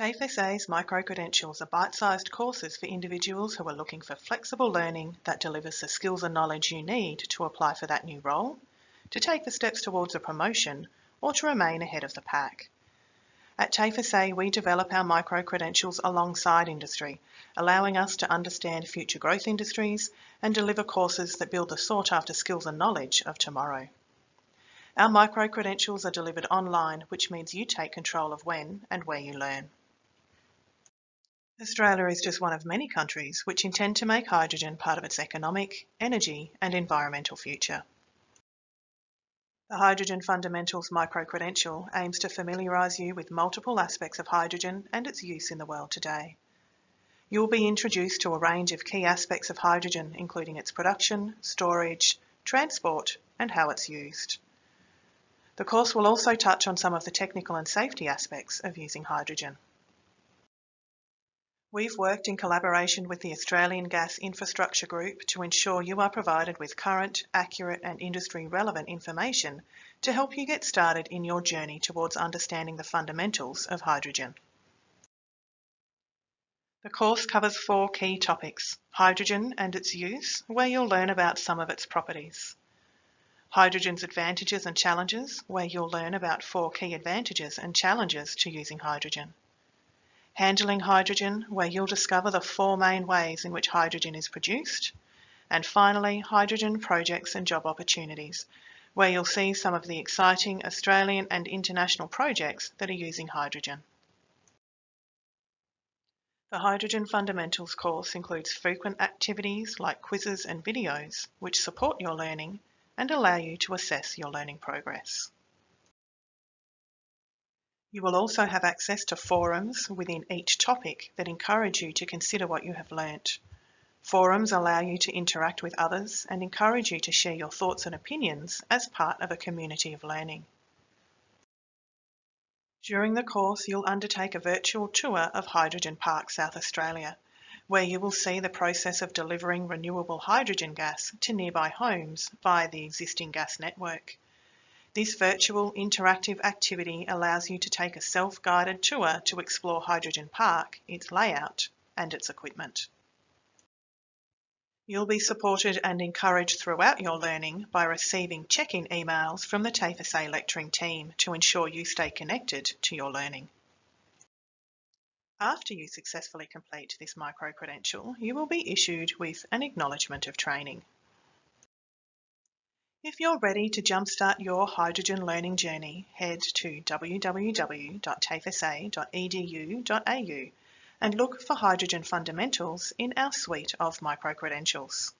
TAFE SA's micro-credentials are bite-sized courses for individuals who are looking for flexible learning that delivers the skills and knowledge you need to apply for that new role, to take the steps towards a promotion, or to remain ahead of the pack. At TAFESA, we develop our micro-credentials alongside industry, allowing us to understand future growth industries and deliver courses that build the sought-after skills and knowledge of tomorrow. Our micro-credentials are delivered online, which means you take control of when and where you learn. Australia is just one of many countries which intend to make hydrogen part of its economic, energy and environmental future. The Hydrogen Fundamentals micro-credential aims to familiarise you with multiple aspects of hydrogen and its use in the world today. You will be introduced to a range of key aspects of hydrogen including its production, storage, transport and how it's used. The course will also touch on some of the technical and safety aspects of using hydrogen. We've worked in collaboration with the Australian Gas Infrastructure Group to ensure you are provided with current, accurate and industry relevant information to help you get started in your journey towards understanding the fundamentals of hydrogen. The course covers four key topics, hydrogen and its use, where you'll learn about some of its properties. Hydrogen's advantages and challenges, where you'll learn about four key advantages and challenges to using hydrogen. Handling Hydrogen, where you'll discover the four main ways in which hydrogen is produced. And finally, Hydrogen Projects and Job Opportunities, where you'll see some of the exciting Australian and international projects that are using hydrogen. The Hydrogen Fundamentals course includes frequent activities like quizzes and videos which support your learning and allow you to assess your learning progress. You will also have access to forums within each topic that encourage you to consider what you have learnt. Forums allow you to interact with others and encourage you to share your thoughts and opinions as part of a community of learning. During the course, you'll undertake a virtual tour of Hydrogen Park South Australia, where you will see the process of delivering renewable hydrogen gas to nearby homes via the existing gas network. This virtual interactive activity allows you to take a self-guided tour to explore Hydrogen Park, its layout and its equipment. You'll be supported and encouraged throughout your learning by receiving check-in emails from the TAFE SA lecturing team to ensure you stay connected to your learning. After you successfully complete this micro-credential, you will be issued with an acknowledgement of training. If you're ready to jumpstart your hydrogen learning journey, head to www.tafesa.edu.au and look for Hydrogen Fundamentals in our suite of micro-credentials.